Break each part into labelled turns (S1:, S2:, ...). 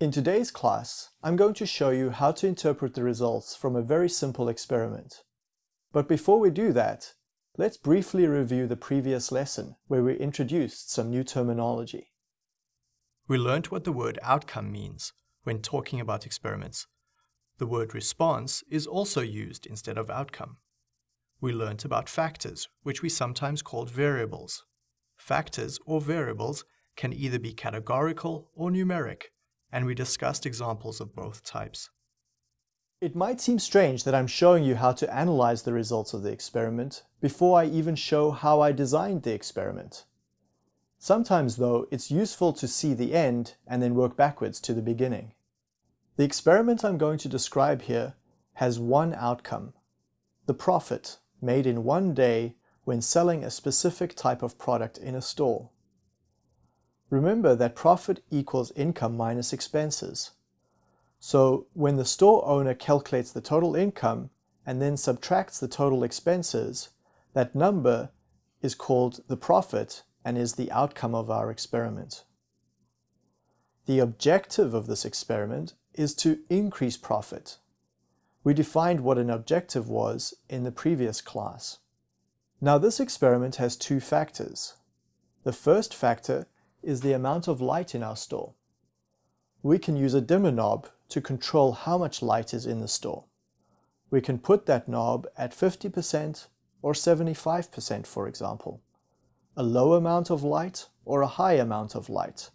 S1: In today's class, I'm going to show you how to interpret the results from a very simple experiment. But before we do that, let's briefly review the previous lesson where we introduced some new terminology.
S2: We learned what the word outcome means when talking about experiments. The word response is also used instead of outcome. We learnt about factors, which we sometimes called variables. Factors or variables can either be categorical or numeric, and we discussed examples of both types.
S1: It might seem strange that I'm showing you how to analyze the results of the experiment before I even show how I designed the experiment. Sometimes, though, it's useful to see the end and then work backwards to the beginning. The experiment I'm going to describe here has one outcome, the profit made in one day when selling a specific type of product in a store. Remember that profit equals income minus expenses. So when the store owner calculates the total income and then subtracts the total expenses, that number is called the profit and is the outcome of our experiment. The objective of this experiment is to increase profit. We defined what an objective was in the previous class. Now this experiment has two factors. The first factor is the amount of light in our store. We can use a dimmer knob to control how much light is in the store. We can put that knob at 50% or 75% for example. A low amount of light or a high amount of light.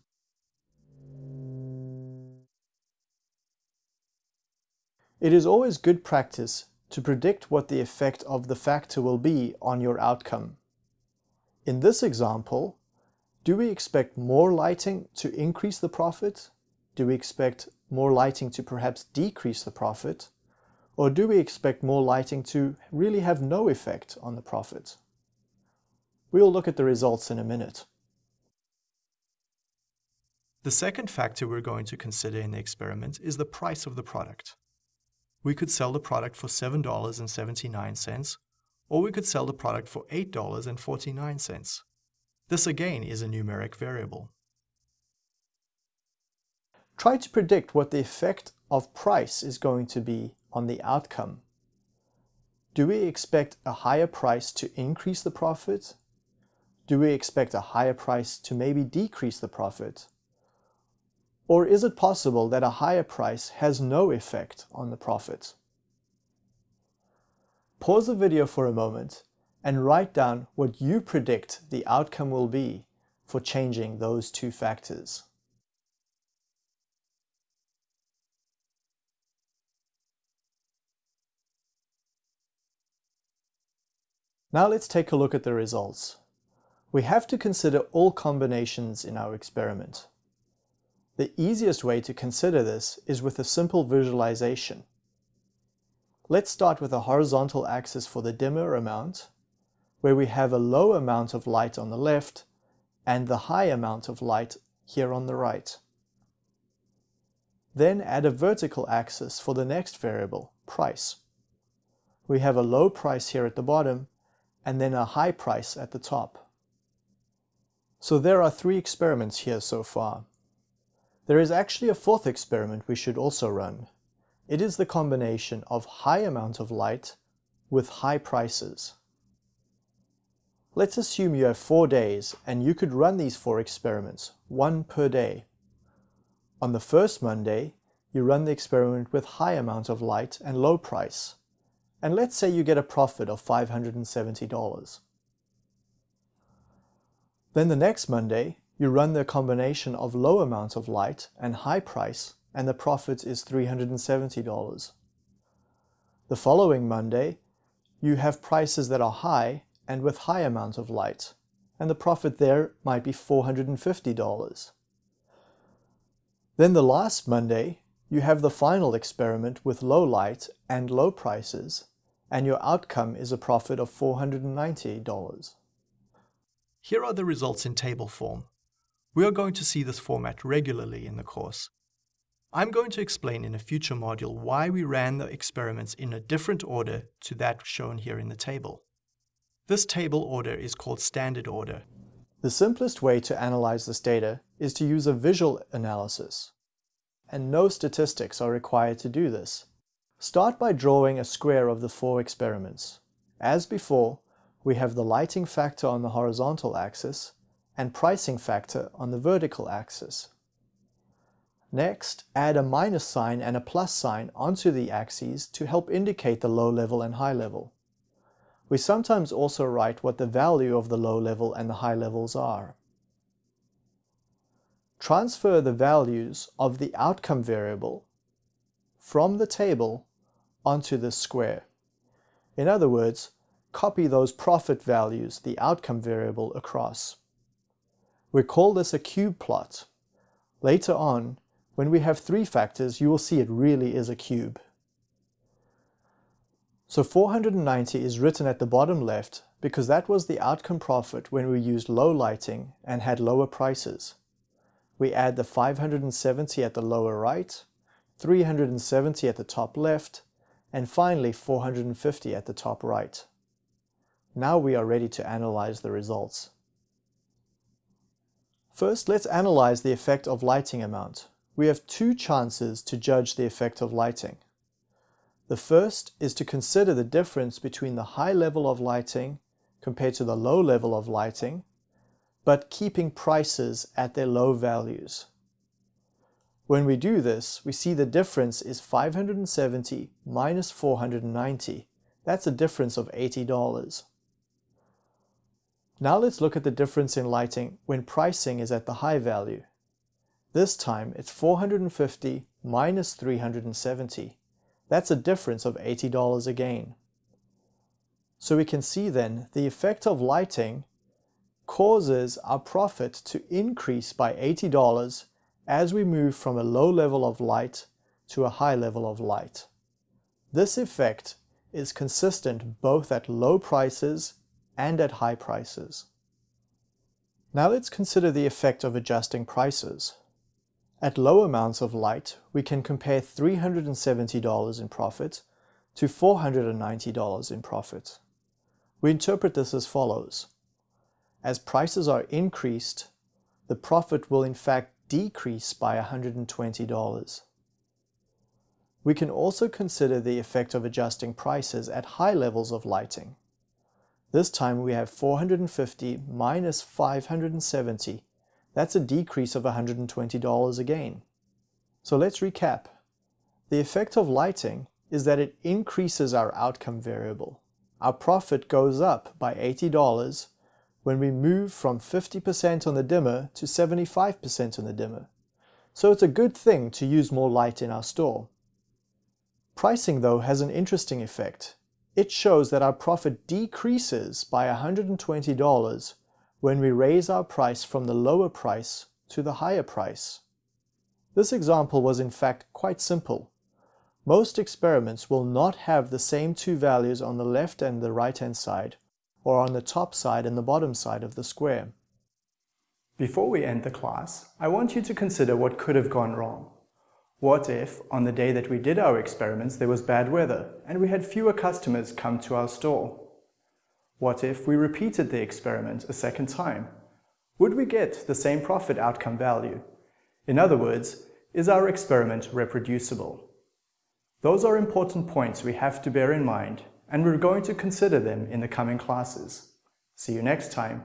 S1: It is always good practice to predict what the effect of the factor will be on your outcome. In this example, do we expect more lighting to increase the profit? Do we expect more lighting to perhaps decrease the profit? Or do we expect more lighting to really have no effect on the profit? We'll look at the results in a minute.
S2: The second factor we're going to consider in the experiment is the price of the product. We could sell the product for $7.79, or we could sell the product for $8.49. This again is a numeric variable.
S1: Try to predict what the effect of price is going to be on the outcome. Do we expect a higher price to increase the profit? Do we expect a higher price to maybe decrease the profit? Or is it possible that a higher price has no effect on the profit? Pause the video for a moment and write down what you predict the outcome will be for changing those two factors. Now let's take a look at the results. We have to consider all combinations in our experiment. The easiest way to consider this is with a simple visualization. Let's start with a horizontal axis for the dimmer amount where we have a low amount of light on the left and the high amount of light here on the right. Then add a vertical axis for the next variable, price. We have a low price here at the bottom and then a high price at the top. So there are three experiments here so far. There is actually a fourth experiment we should also run. It is the combination of high amount of light with high prices. Let's assume you have four days and you could run these four experiments, one per day. On the first Monday, you run the experiment with high amount of light and low price. And let's say you get a profit of $570. Then the next Monday, you run the combination of low amount of light and high price and the profit is $370. The following Monday, you have prices that are high and with high amount of light, and the profit there might be $450. Then the last Monday, you have the final experiment with low light and low prices, and your outcome is a profit of $490.
S2: Here are the results in table form. We are going to see this format regularly in the course. I'm going to explain in a future module why we ran the experiments in a different order to that shown here in the table. This table order is called standard order.
S1: The simplest way to analyze this data is to use a visual analysis. and no statistics are required to do this. Start by drawing a square of the four experiments. As before, we have the lighting factor on the horizontal axis and pricing factor on the vertical axis. Next, add a minus sign and a plus sign onto the axes to help indicate the low level and high level. We sometimes also write what the value of the low level and the high levels are. Transfer the values of the outcome variable from the table onto the square. In other words, copy those profit values, the outcome variable, across. We call this a cube plot. Later on, when we have three factors, you will see it really is a cube. So 490 is written at the bottom left because that was the outcome profit when we used low lighting and had lower prices. We add the 570 at the lower right, 370 at the top left, and finally 450 at the top right. Now we are ready to analyze the results. First, let's analyze the effect of lighting amount. We have two chances to judge the effect of lighting. The first is to consider the difference between the high level of lighting compared to the low level of lighting, but keeping prices at their low values. When we do this, we see the difference is 570 minus 490. That's a difference of $80. Now let's look at the difference in lighting when pricing is at the high value. This time it's 450 minus 370. That's a difference of $80 again. So we can see then the effect of lighting causes our profit to increase by $80 as we move from a low level of light to a high level of light. This effect is consistent both at low prices and at high prices. Now let's consider the effect of adjusting prices. At low amounts of light, we can compare $370 in profit to $490 in profit. We interpret this as follows. As prices are increased, the profit will in fact decrease by $120. We can also consider the effect of adjusting prices at high levels of lighting. This time we have 450 minus 570. That's a decrease of $120 again. So let's recap. The effect of lighting is that it increases our outcome variable. Our profit goes up by $80 when we move from 50% on the dimmer to 75% on the dimmer. So it's a good thing to use more light in our store. Pricing though has an interesting effect it shows that our profit decreases by $120 when we raise our price from the lower price to the higher price. This example was in fact quite simple. Most experiments will not have the same two values on the left and the right hand side, or on the top side and the bottom side of the square. Before we end the class, I want you to consider what could have gone wrong. What if, on the day that we did our experiments, there was bad weather and we had fewer customers come to our store? What if we repeated the experiment a second time? Would we get the same profit outcome value? In other words, is our experiment reproducible? Those are important points we have to bear in mind, and we're going to consider them in the coming classes. See you next time.